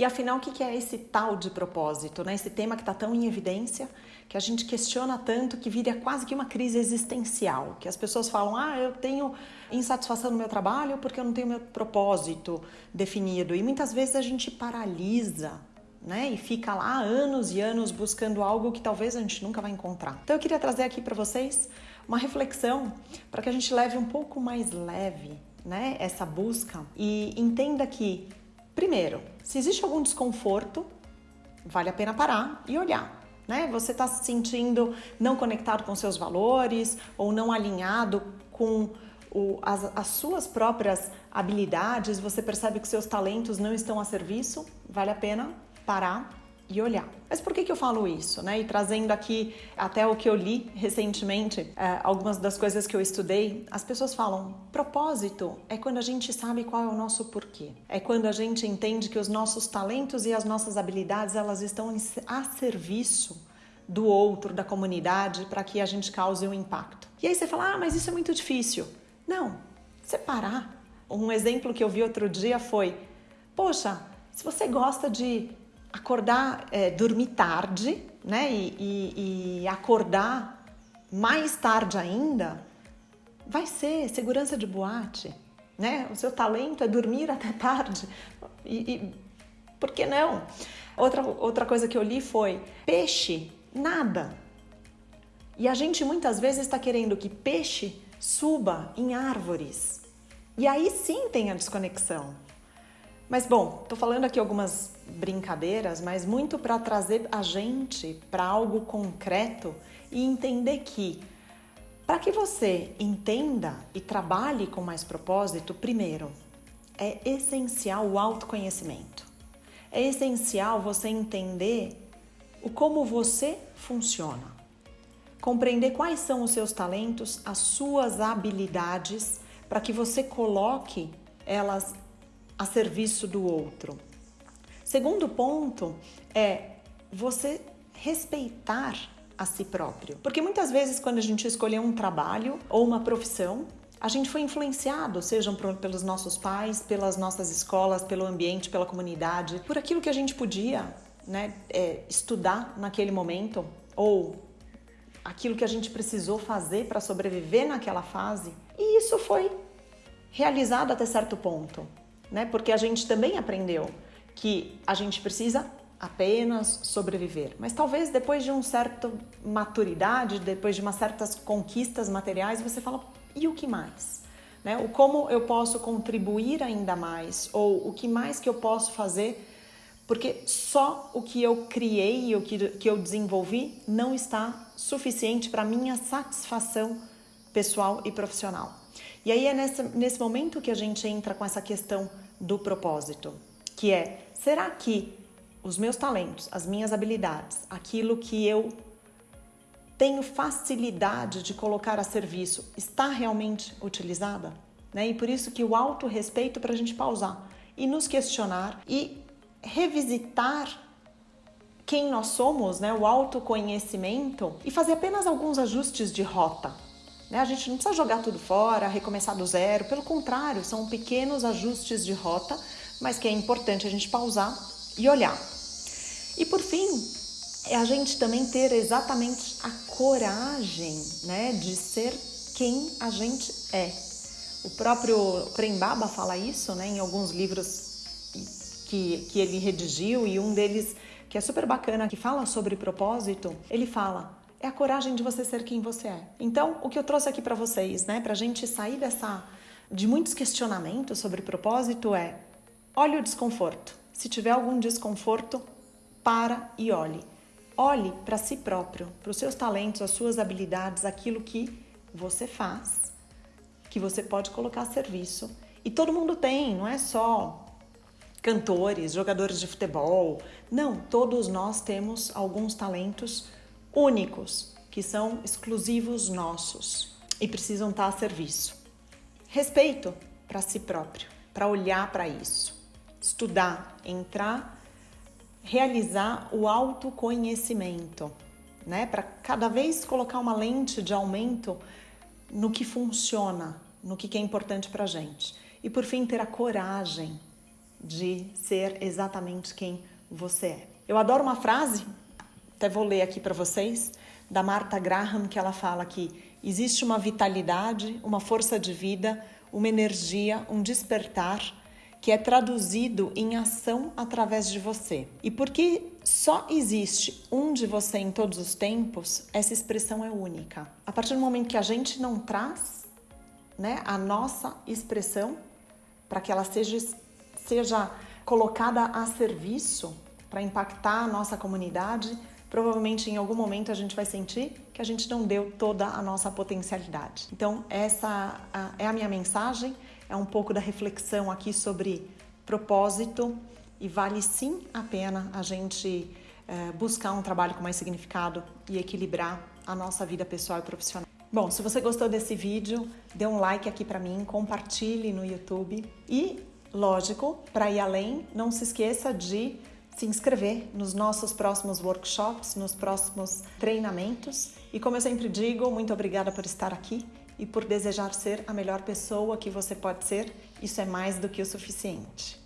E afinal, o que é esse tal de propósito, né? Esse tema que está tão em evidência, que a gente questiona tanto, que vira quase que uma crise existencial, que as pessoas falam: ah, eu tenho insatisfação no meu trabalho porque eu não tenho meu propósito definido. E muitas vezes a gente paralisa né? E fica lá anos e anos buscando algo que talvez a gente nunca vai encontrar. Então eu queria trazer aqui para vocês uma reflexão para que a gente leve um pouco mais leve, né, essa busca e entenda que primeiro, se existe algum desconforto, vale a pena parar e olhar. Né? Você está se sentindo não conectado com seus valores ou não alinhado com o, as, as suas próprias habilidades, você percebe que seus talentos não estão a serviço, vale a pena parar e olhar. Mas por que, que eu falo isso? Né? E trazendo aqui até o que eu li recentemente, é, algumas das coisas que eu estudei, as pessoas falam: propósito é quando a gente sabe qual é o nosso porquê. É quando a gente entende que os nossos talentos e as nossas habilidades elas estão a serviço do outro, da comunidade, para que a gente cause um impacto. E aí você fala: ah, mas isso é muito difícil. Não, separar. Um exemplo que eu vi outro dia foi: poxa, se você gosta de acordar, é, dormir tarde, né? E, e, e acordar mais tarde ainda, vai ser segurança de boate, né? O seu talento é dormir até tarde. E, e por que não? Outra, outra coisa que eu li foi peixe, nada. E a gente muitas vezes está querendo que peixe suba em árvores. E aí sim tem a desconexão. Mas bom, tô falando aqui algumas brincadeiras, mas muito para trazer a gente para algo concreto e entender que para que você entenda e trabalhe com mais propósito, primeiro, é essencial o autoconhecimento. É essencial você entender o como você funciona. Compreender quais são os seus talentos, as suas habilidades, para que você coloque elas a serviço do outro. Segundo ponto é você respeitar a si próprio. Porque muitas vezes, quando a gente escolheu um trabalho ou uma profissão, a gente foi influenciado, sejam pelos nossos pais, pelas nossas escolas, pelo ambiente, pela comunidade, por aquilo que a gente podia né, é, estudar naquele momento ou aquilo que a gente precisou fazer para sobreviver naquela fase. E isso foi realizado até certo ponto né? Porque a gente também aprendeu que a gente precisa apenas sobreviver. Mas talvez depois de um certo maturidade, depois de umas certas conquistas materiais, você fala: e o que mais? Né? O como eu posso contribuir ainda mais? Ou o que mais que eu posso fazer? Porque só o que eu criei, o que, que eu desenvolvi, não está suficiente para minha satisfação pessoal e profissional. E aí é nesse, nesse momento que a gente entra com essa questão do propósito, que é: será que os meus talentos, as minhas habilidades, aquilo que eu tenho facilidade de colocar a serviço, está realmente utilizada? Né? E por isso que o autorrespeito para a gente pausar e nos questionar e revisitar quem nós somos, né? o autoconhecimento e fazer apenas alguns ajustes de rota? A gente não precisa jogar tudo fora, recomeçar do zero, pelo contrário, são pequenos ajustes de rota, mas que é importante a gente pausar e olhar. E por fim, é a gente também ter exatamente a coragem né, de ser quem a gente é. O próprio Prembaba fala isso né, em alguns livros que, que ele redigiu e um deles que é super bacana, que fala sobre propósito, ele fala: é a coragem de você ser quem você é. Então, o que eu trouxe aqui para vocês, né, para gente sair dessa de muitos questionamentos sobre propósito é: olhe o desconforto. Se tiver algum desconforto, para e olhe. Olhe para si próprio, para os seus talentos, as suas habilidades, aquilo que você faz, que você pode colocar a serviço. E todo mundo tem, não é só cantores, jogadores de futebol. Não, todos nós temos alguns talentos únicos, que são exclusivos nossos e precisam estar a serviço. Respeito para si próprio, para olhar para isso, estudar, entrar, realizar o autoconhecimento, né? Para cada vez colocar uma lente de aumento no que funciona, no que é importante para gente. E por fim, ter a coragem de ser exatamente quem você é. Eu adoro uma frase, até vou ler aqui para vocês, da Martha Graham, que ela fala que existe uma vitalidade, uma força de vida, uma energia, um despertar que é traduzido em ação através de você. E porque só existe um de você em todos os tempos, essa expressão é única. A partir do momento que a gente não traz né, a nossa expressão para que ela seja, seja colocada a serviço para impactar a nossa comunidade, provavelmente em algum momento a gente vai sentir que a gente não deu toda a nossa potencialidade. Então, essa é a minha mensagem é um pouco da reflexão aqui sobre propósito e vale sim a pena a gente é, buscar um trabalho com mais significado e equilibrar a nossa vida pessoal e profissional. Bom, se você gostou desse vídeo, dê um like aqui para mim, compartilhe no YouTube e, lógico, para ir além, não se esqueça de se inscrever nos nossos próximos workshops, nos próximos treinamentos. E como eu sempre digo, muito obrigada por estar aqui e por desejar ser a melhor pessoa que você pode ser, isso é mais do que o suficiente.